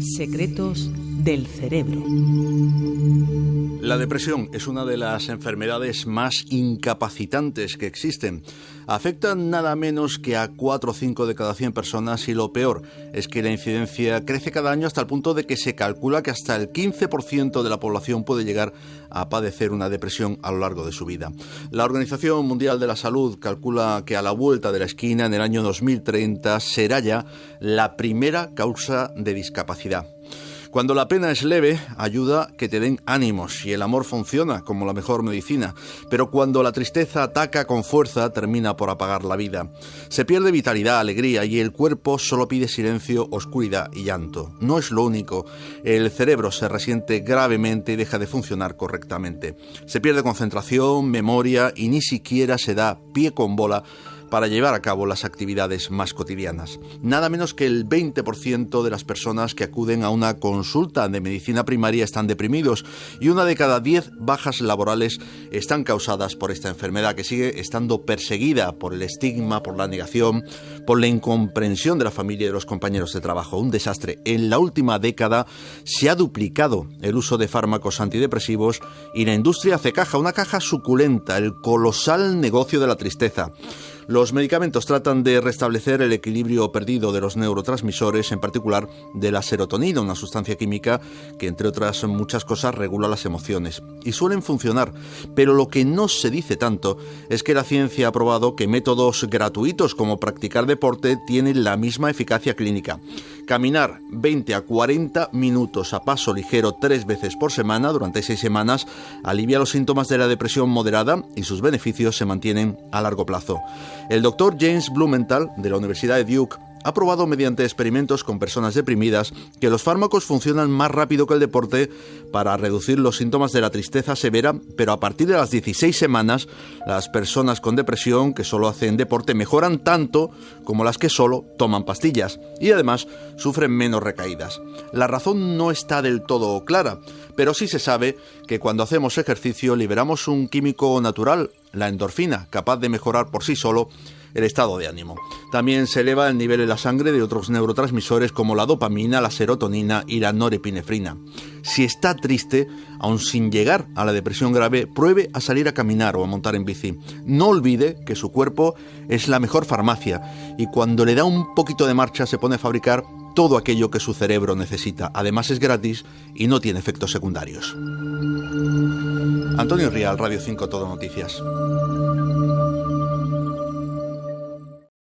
Secretos del cerebro. La depresión es una de las enfermedades más incapacitantes que existen. Afecta nada menos que a 4 o 5 de cada 100 personas y lo peor es que la incidencia crece cada año hasta el punto de que se calcula que hasta el 15% de la población puede llegar a padecer una depresión a lo largo de su vida. La Organización Mundial de la Salud calcula que a la vuelta de la esquina en el año 2030 será ya la primera causa de discapacidad. Cuando la pena es leve, ayuda que te den ánimos y el amor funciona como la mejor medicina, pero cuando la tristeza ataca con fuerza, termina por apagar la vida. Se pierde vitalidad, alegría y el cuerpo solo pide silencio, oscuridad y llanto. No es lo único, el cerebro se resiente gravemente y deja de funcionar correctamente. Se pierde concentración, memoria y ni siquiera se da pie con bola para llevar a cabo las actividades más cotidianas. Nada menos que el 20% de las personas que acuden a una consulta de medicina primaria están deprimidos y una de cada 10 bajas laborales están causadas por esta enfermedad que sigue estando perseguida por el estigma, por la negación, por la incomprensión de la familia y de los compañeros de trabajo. Un desastre. En la última década se ha duplicado el uso de fármacos antidepresivos y la industria hace caja, una caja suculenta, el colosal negocio de la tristeza. Los medicamentos tratan de restablecer el equilibrio perdido de los neurotransmisores, en particular de la serotonina, una sustancia química que, entre otras muchas cosas, regula las emociones. Y suelen funcionar, pero lo que no se dice tanto es que la ciencia ha probado que métodos gratuitos como practicar deporte tienen la misma eficacia clínica. Caminar 20 a 40 minutos a paso ligero tres veces por semana durante seis semanas alivia los síntomas de la depresión moderada y sus beneficios se mantienen a largo plazo. El doctor James Blumenthal, de la Universidad de Duke, ha probado mediante experimentos con personas deprimidas que los fármacos funcionan más rápido que el deporte para reducir los síntomas de la tristeza severa, pero a partir de las 16 semanas las personas con depresión que solo hacen deporte mejoran tanto como las que solo toman pastillas y además sufren menos recaídas. La razón no está del todo clara, pero sí se sabe que cuando hacemos ejercicio liberamos un químico natural, la endorfina, capaz de mejorar por sí solo el estado de ánimo. También se eleva el nivel en la sangre de otros neurotransmisores como la dopamina, la serotonina y la norepinefrina. Si está triste, aun sin llegar a la depresión grave, pruebe a salir a caminar o a montar en bici. No olvide que su cuerpo es la mejor farmacia y cuando le da un poquito de marcha se pone a fabricar todo aquello que su cerebro necesita. Además es gratis y no tiene efectos secundarios. Antonio Rial, Radio 5 Todo Noticias.